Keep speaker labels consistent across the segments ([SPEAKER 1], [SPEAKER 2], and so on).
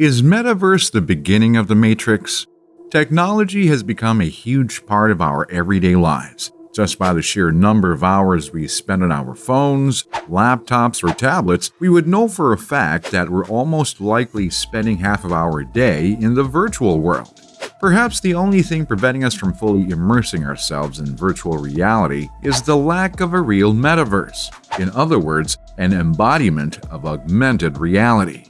[SPEAKER 1] Is Metaverse the beginning of the Matrix? Technology has become a huge part of our everyday lives. Just by the sheer number of hours we spend on our phones, laptops, or tablets, we would know for a fact that we're almost likely spending half of our day in the virtual world. Perhaps the only thing preventing us from fully immersing ourselves in virtual reality is the lack of a real metaverse. In other words, an embodiment of augmented reality.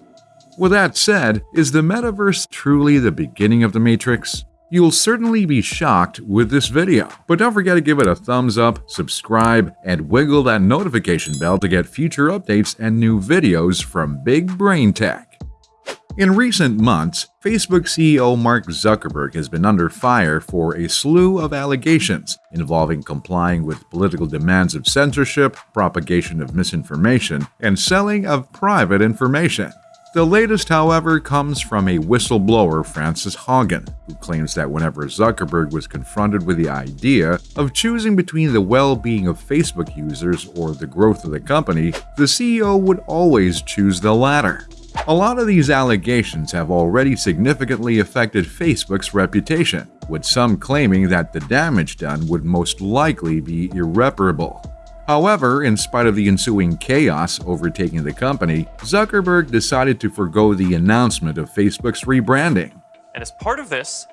[SPEAKER 1] With that said, is the metaverse truly the beginning of the Matrix? You'll certainly be shocked with this video, but don't forget to give it a thumbs up, subscribe, and wiggle that notification bell to get future updates and new videos from Big Brain Tech. In recent months, Facebook CEO Mark Zuckerberg has been under fire for a slew of allegations involving complying with political demands of censorship, propagation of misinformation, and selling of private information. The latest, however, comes from a whistleblower, Frances Haugen, who claims that whenever Zuckerberg was confronted with the idea of choosing between the well being of Facebook users or the growth of the company, the CEO would always choose the latter. A lot of these allegations have already significantly affected Facebook's reputation, with some claiming that the damage done would most likely be irreparable. However, in spite of the ensuing chaos overtaking the company, Zuckerberg decided to forego the announcement of Facebook's rebranding.
[SPEAKER 2] And as part of this,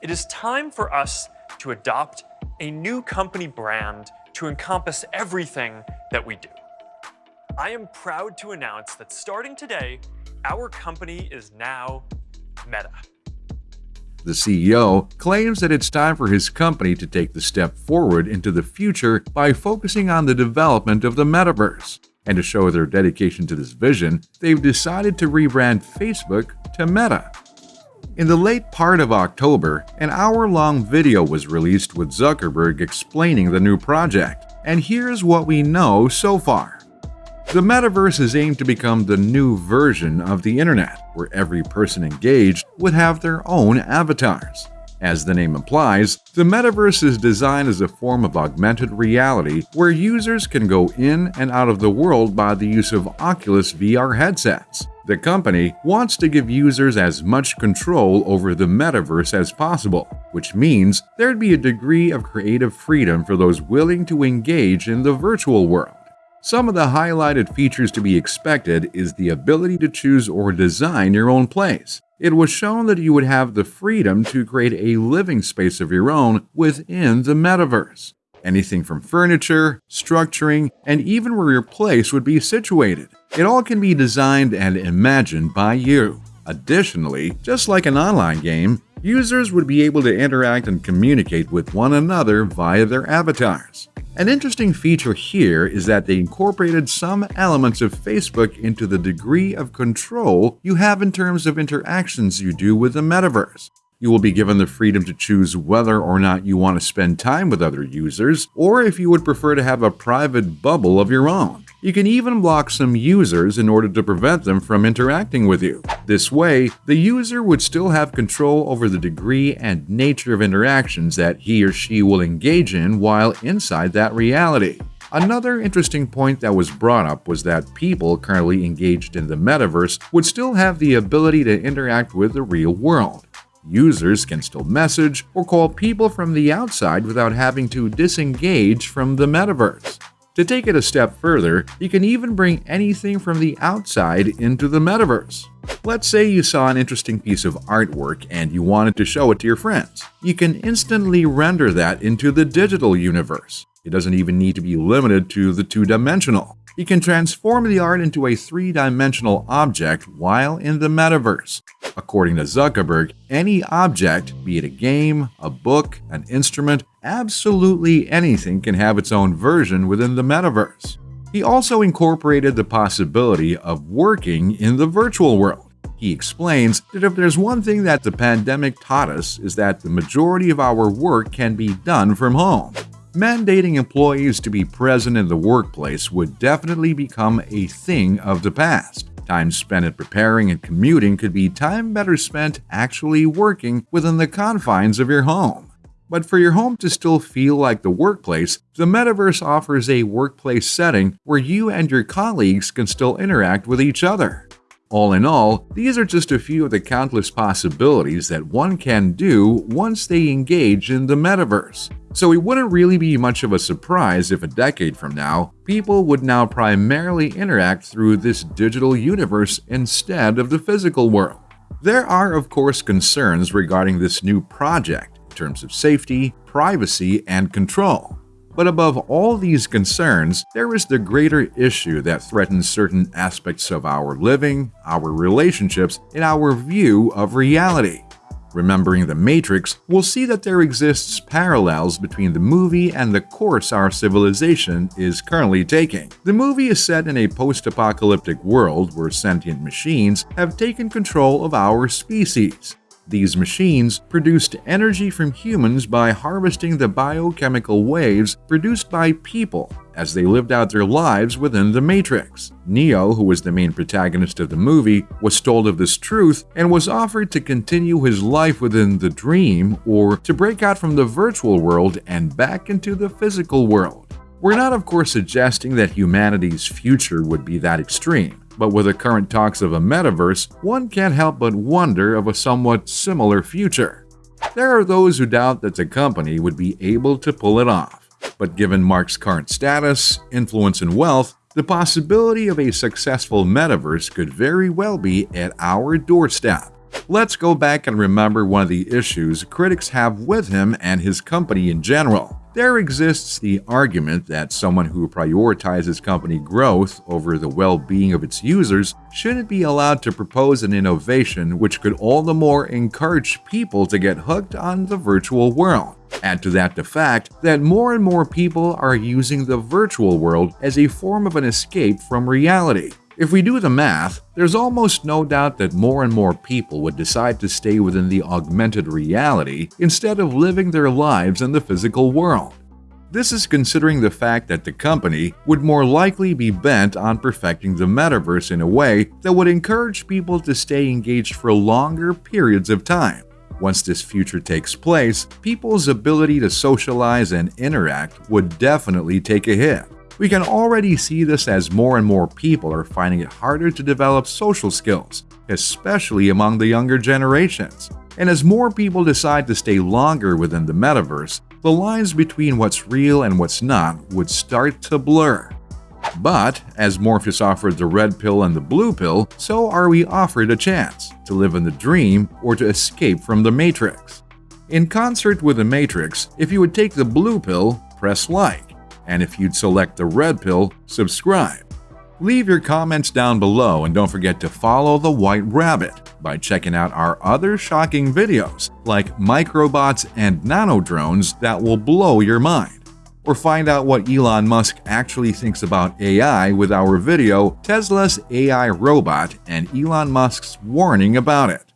[SPEAKER 2] it is time for us to adopt a new company brand to encompass everything that we do. I am proud to announce that starting today, our company is now Meta.
[SPEAKER 1] The CEO claims that it's time for his company to take the step forward into the future by focusing on the development of the metaverse. And to show their dedication to this vision, they've decided to rebrand Facebook to Meta. In the late part of October, an hour-long video was released with Zuckerberg explaining the new project. And here's what we know so far. The metaverse is aimed to become the new version of the internet, where every person engaged would have their own avatars. As the name implies, the metaverse is designed as a form of augmented reality where users can go in and out of the world by the use of Oculus VR headsets. The company wants to give users as much control over the metaverse as possible, which means there'd be a degree of creative freedom for those willing to engage in the virtual world. Some of the highlighted features to be expected is the ability to choose or design your own place. It was shown that you would have the freedom to create a living space of your own within the metaverse. Anything from furniture, structuring, and even where your place would be situated. It all can be designed and imagined by you. Additionally, just like an online game, users would be able to interact and communicate with one another via their avatars. An interesting feature here is that they incorporated some elements of Facebook into the degree of control you have in terms of interactions you do with the metaverse. You will be given the freedom to choose whether or not you want to spend time with other users, or if you would prefer to have a private bubble of your own. You can even block some users in order to prevent them from interacting with you. This way, the user would still have control over the degree and nature of interactions that he or she will engage in while inside that reality. Another interesting point that was brought up was that people currently engaged in the metaverse would still have the ability to interact with the real world. Users can still message or call people from the outside without having to disengage from the metaverse. To take it a step further, you can even bring anything from the outside into the metaverse. Let's say you saw an interesting piece of artwork and you wanted to show it to your friends. You can instantly render that into the digital universe. It doesn't even need to be limited to the two-dimensional. You can transform the art into a three-dimensional object while in the metaverse. According to Zuckerberg, any object, be it a game, a book, an instrument, absolutely anything can have its own version within the metaverse. He also incorporated the possibility of working in the virtual world. He explains that if there's one thing that the pandemic taught us is that the majority of our work can be done from home. Mandating employees to be present in the workplace would definitely become a thing of the past. Time spent at preparing and commuting could be time better spent actually working within the confines of your home. But for your home to still feel like the workplace, the metaverse offers a workplace setting where you and your colleagues can still interact with each other. All in all, these are just a few of the countless possibilities that one can do once they engage in the metaverse. So it wouldn't really be much of a surprise if a decade from now, people would now primarily interact through this digital universe instead of the physical world. There are, of course, concerns regarding this new project in terms of safety, privacy, and control. But above all these concerns, there is the greater issue that threatens certain aspects of our living, our relationships, and our view of reality. Remembering The Matrix, we'll see that there exists parallels between the movie and the course our civilization is currently taking. The movie is set in a post-apocalyptic world where sentient machines have taken control of our species. These machines produced energy from humans by harvesting the biochemical waves produced by people as they lived out their lives within the Matrix. Neo, who was the main protagonist of the movie, was told of this truth and was offered to continue his life within the dream or to break out from the virtual world and back into the physical world. We're not, of course, suggesting that humanity's future would be that extreme. But with the current talks of a metaverse, one can't help but wonder of a somewhat similar future. There are those who doubt that the company would be able to pull it off. But given Mark's current status, influence, and wealth, the possibility of a successful metaverse could very well be at our doorstep. Let's go back and remember one of the issues critics have with him and his company in general. There exists the argument that someone who prioritizes company growth over the well-being of its users shouldn't be allowed to propose an innovation which could all the more encourage people to get hooked on the virtual world. Add to that the fact that more and more people are using the virtual world as a form of an escape from reality. If we do the math, there's almost no doubt that more and more people would decide to stay within the augmented reality instead of living their lives in the physical world. This is considering the fact that the company would more likely be bent on perfecting the metaverse in a way that would encourage people to stay engaged for longer periods of time. Once this future takes place, people's ability to socialize and interact would definitely take a hit. We can already see this as more and more people are finding it harder to develop social skills, especially among the younger generations. And as more people decide to stay longer within the metaverse, the lines between what's real and what's not would start to blur. But, as Morpheus offered the red pill and the blue pill, so are we offered a chance to live in the dream or to escape from the Matrix. In concert with the Matrix, if you would take the blue pill, press like and if you'd select the red pill, subscribe. Leave your comments down below and don't forget to follow the White Rabbit by checking out our other shocking videos like microbots and nano drones that will blow your mind. Or find out what Elon Musk actually thinks about AI with our video Tesla's AI robot and Elon Musk's warning about it.